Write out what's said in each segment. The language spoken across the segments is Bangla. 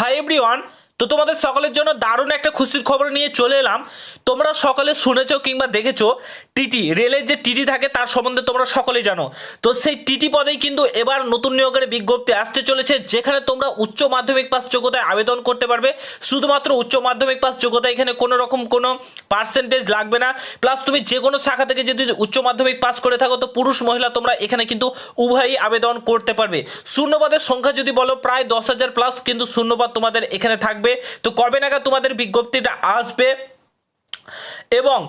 Hi everyone, তো তোমাদের সকলের জন্য দারুণ একটা খুশির খবর নিয়ে চলে এলাম। তোমরা সকলে শুনেছো কিংবা দেখেছ, টিটি, রেলের যে টিটি থাকে তার সম্বন্ধে তোমরা সকলেই জানো। তো সেই টিটি পদেই কিন্তু এবার নতুন নিয়োগের বিজ্ঞপ্তি আসতে চলেছে, যেখানে তোমরা উচ্চ মাধ্যমিক পাস যোগ্যতায় আবেদন করতে পারবে। শুধুমাত্র উচ্চ মাধ্যমিক পাস যোগ্যতা এখানে কোনো রকম কোনো পার্সেন্টেজ লাগবে না। প্লাস তুমি যে কোনো শাখা থেকে যদি উচ্চ মাধ্যমিক পাস করে থাকো, তো পুরুষ, মহিলা তোমরা এখানে কিন্তু উভয়ই আবেদন করতে পারবে। শূন্যপদের সংখ্যা যদি বলো, প্রায় দশ হাজার প্লাস কিন্তু শূন্যপদ তোমাদের এখানে থাকবে। তো কবে নাগাদ তোমাদের বিজ্ঞপ্তিটা আসবে? এবং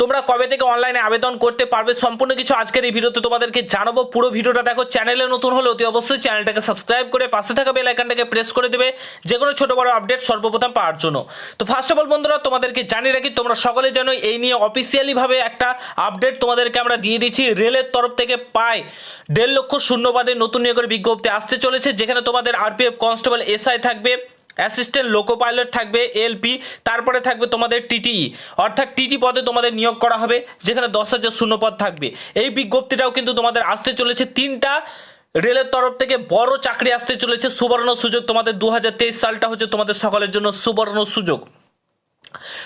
তোমরা কবে থেকে অনলাইনে আবেদন করতে পারবে সম্পূর্ণ কিছু আজকের এই ভিডিওতে তোমাদেরকে জানাব। পুরো ভিডিওটা দেখো চ্যানেলে নতুন হলে অতি অবশ্যই চ্যানেলটাকে সাবস্ক্রাইব করে পাশে থাকা বেল আইকনটাকে প্রেস করে দেবে যে কোনো ছোটো বড় আপডেট সর্বপ্রথম পাওয়ার জন্য। তো ফার্স্ট অফ অল বন্ধুরা, তোমাদেরকে জানিয়ে রাখি, তোমরা সকলে জানো এই নিয়ে অফিসিয়ালিভাবে একটা আপডেট তোমাদেরকে আমরা দিয়ে দিচ্ছি। রেলের তরফ থেকে পায় দেড় লক্ষ শূন্যবাদের নতুন নিয়োগের বিজ্ঞপ্তি আসতে চলেছে, যেখানে তোমাদের আরপিএফ কনস্টেবল এসআই থাকবে। অ্যাসিস্ট্যান্ট লোকো পাইলট থাকবে এলপি, তারপরে থাকবে তোমাদের টিটিই অর্থাৎ টিটি পদে তোমাদের নিয়োগ করা হবে, যেখানে দশ হাজার শূন্য পদ থাকবে। এই বিজ্ঞপ্তিটাও কিন্তু তোমাদের আসতে চলেছে। তিনটা রেলের তরফ থেকে বড় চাকরি আসতে চলেছে। সুবর্ণ সুযোগ তোমাদের দু হাজার তেইশ সালটা হচ্ছে তোমাদের সকলের জন্য সুবর্ণ সুযোগ।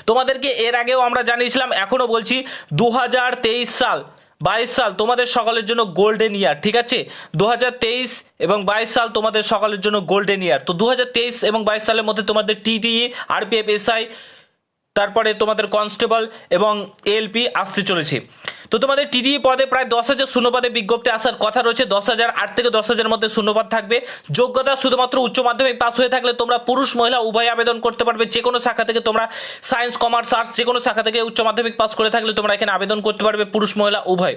তোমাদেরকে এর আগেও আমরা জানিয়েছিলাম এখনও বলছি দু হাজার তেইশ সাল। বাইশ সাল তোমাদের সকলের জন্য গোল্ডেন ইয়ার ঠিক আছে? দু হাজার তেইশ এবং বাইশ সাল তোমাদের সকলের জন্য গোল্ডেন ইয়ার তো দু হাজার তেইশ এবং বাইশ সালের মধ্যে তোমাদের টিটিই আরপিএফ এসআই তারপরে তোমাদের কনস্টেবল এবং এলপি আসতে চলেছে। তো তোমাদের টিডিই পদে প্রায় দশ হাজার শূন্যপদে বিজ্ঞপ্তি আসার কথা রয়েছে। দশ হাজার আট থেকে দশ হাজার মধ্যে শূন্যপদ থাকবে। যোগ্যতা শুধুমাত্র উচ্চ মাধ্যমিক পাস হয়ে থাকলে তোমরা পুরুষ, মহিলা উভয় আবেদন করতে পারবে। যে কোনো শাখা থেকে তোমরা সায়েন্স, কমার্স, আর্টস যে কোনো শাখা থেকে উচ্চ মাধ্যমিক পাস করে থাকলে তোমরা এখানে আবেদন করতে পারবে পুরুষ, মহিলা উভয়।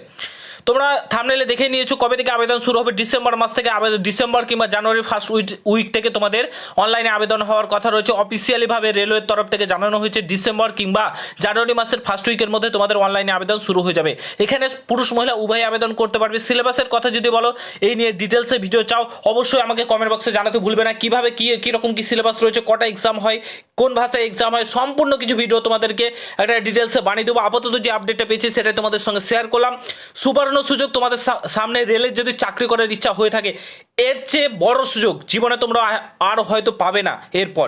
তোমরা থামনেলে দেখে নিয়েছো কবে থেকে আবেদন শুরু হবে? ডিসেম্বর মাস থেকে আবেদন ডিসেম্বর কিংবা জানুয়ারি ফার্স্ট উইক উইক থেকে তোমাদের অনলাইনে আবেদন হওয়ার কথা রয়েছে। অফিসিয়ালিভাবে রেলওয়ের তরফ থেকে জানানো হয়েছে, ডিসেম্বর কিংবা জানুয়ারি মাসের ফার্স্ট উইকের মধ্যে তোমাদের অনলাইনে আবেদন শুরু হয়ে যাবে। এখানে পুরুষ মহিলা উভয় আবেদন করতে পারবে। সিলেবাসের কথা যদি বলো, এই নিয়ে ডিটেলসে ভিডিও চাও, অবশ্যই আমাকে কমেন্ট বক্সে জানাতে ভুলবে না। কীভাবে কী, কীরকম কী সিলেবাস রয়েছে, কটা এক্সাম হয়, কোন ভাষায় এক্সাম হয়, সম্পূর্ণ কিছু ভিডিও তোমাদেরকে একটা ডিটেলসে বানিয়ে দেবো। আপাতত যে আপডেটটা পেয়েছি, সেটাই তোমাদের সঙ্গে শেয়ার করলাম। সুবর্ণ সুযোগ তোমাদের সামনে রেলের যদি চাকরি করার ইচ্ছা হয়ে থাকে, এর চেয়ে বড় সুযোগ জীবনে তোমরা আর হয়তো পাবে না এরপর।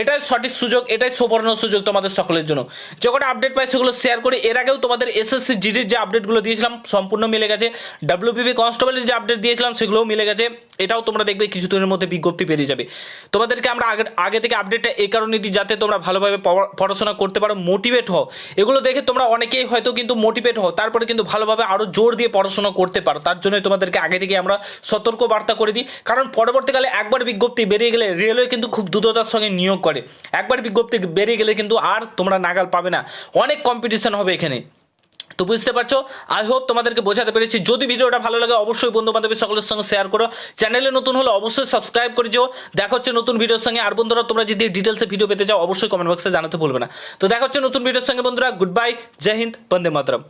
এটাই সঠিক সুযোগ, এটাই সুবর্ণ সুযোগ তোমাদের সকলের জন্য। যে কটা আপডেট পাই সেগুলো শেয়ার করি। এর আগেও তোমাদের এসএসসি জিডির যে আপডেটগুলো দিয়েছিলাম, সম্পূর্ণ মিলে গেছে। ডাব্লিউপিপি কনস্টেবলের যে আপডেট দিয়েছিলাম, সেগুলোও মিলে গেছে। এটাও তোমরা দেখবে কিছুদিনের মধ্যে বিজ্ঞপ্তি বেরিয়ে যাবে। তোমাদেরকে আমরা আগে আগে থেকে আপডেটটা এই কারণে দিই যাতে তোমরা ভালোভাবে পড়া- পড়াশোনা করতে পারো মোটিভেট হও। এগুলো দেখে তোমরা অনেকেই হয়তো কিন্তু মোটিভেট হও, তারপরে কিন্তু ভালোভাবে আরও জোর দিয়ে পড়াশোনা করতে পারো। তার জন্যই তোমাদেরকে আগে থেকে আমরা সতর্ক বার্তা করে দিই। কারণ পরবর্তীকালে একবার বিজ্ঞপ্তি বেরিয়ে গেলে রেলওয়ে কিন্তু খুব দ্রুততার সঙ্গে নিয়োগ করে। একবার বিজ্ঞপ্তি বেরিয়ে গেলে কিন্তু আর তোমরা নাগাল পাবে না। অনেক কম্পিটিশন হবে এখানে। তো বুঝতে পারছ? আই হোপ তোমাদেরকে বোঝাতে পেরেছি। যদি ভিডিওটা ভালো লাগে, অবশ্যই বন্ধু বান্ধবের সকলের সঙ্গে শেয়ার করো। চ্যানেলে নতুন হলে অবশ্যই সাবস্ক্রাইব করে যেও। দেখা হচ্ছে নতুন ভিডিওর সঙ্গে। আর বন্ধুরা, তোমরা যদি ডিটেলসে ভিডিও পেতে চাও, অবশ্যই কমেন্ট বক্সে জানাতে ভুলবে না। তো দেখা হচ্ছে নতুন ভিডিওর সঙ্গে, বন্ধুরা। গুড বাই জয় হিন্দ বন্দে মাতরম